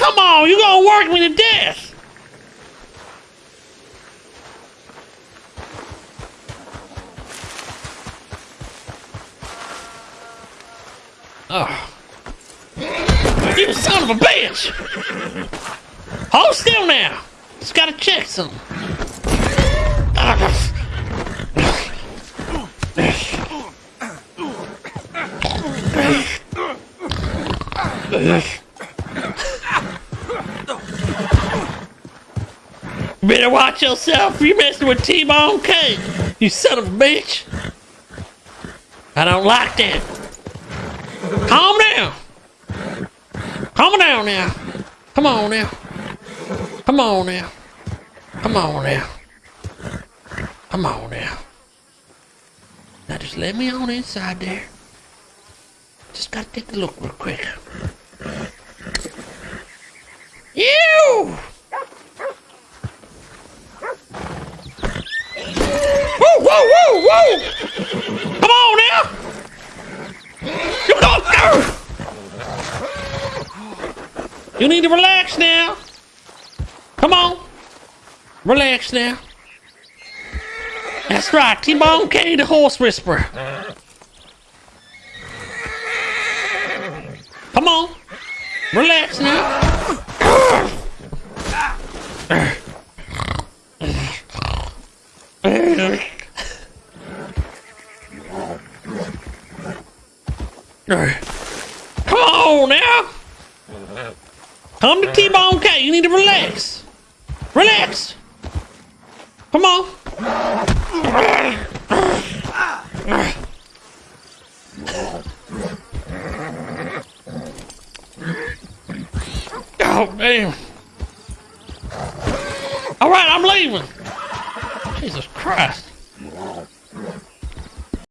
Come on, you gonna work me to death. Oh. You son of a bitch! Hold still now! Just gotta check something. Better watch yourself. You messing with T-Bone K. You son of a bitch. I don't like that. Calm down. Calm down now. Come on now. Come on now. Come on now. Come on now. Now just let me on inside there. Just gotta take a look real quick. You! Whoa, Come on now! Go, go! You need to relax now. Come on. Relax now. That's right, T-Bone K, the horse whisperer. Come on. Relax now. Come on now. Come to T-Bone K. You need to relax. Relax. Come on. Oh, damn. All right, I'm leaving. Jesus Christ.